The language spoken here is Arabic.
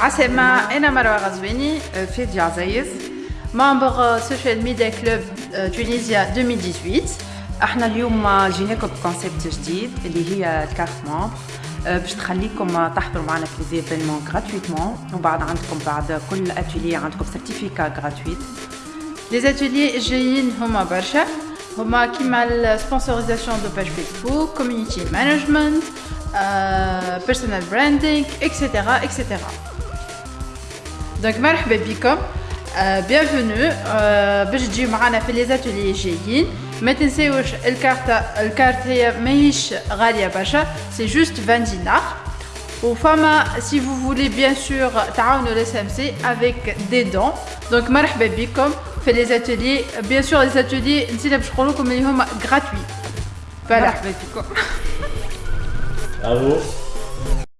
عسلامة أنا مروة غزويني فادي عزيز ممبر سوشيال ميديا كلوب تونيزيا 2018 إحنا اليوم جيناكم ب concept جديد اللي هي ال carte membre باش تخليكم تحضروا معنا في les événements gratuitement وبعد عندكم بعد كل اتولي عندكم certificat gratuite les ateliers جايين هما برشا هما كيما ال sponsorisation de page Facebook community management بيرسونال براندينغ اكسيتيرا اكسيتيرا دونك مرحبا بكم بيانفونو باش تجيو معنا في لي زاتولي جايين ما تنساوش الكارت الكارت هي ماهيش غاليه برشا سي جوست 20 دينار وفما سي فو فولي بيان سور تعاونوا الاس ام سي افيك دي دون دونك مرحبا بكم في لي زاتولي بيان سور لي زاتولي نسينا باش نقول لكم اللي هما غراتوي مرحبا بكم Bravo.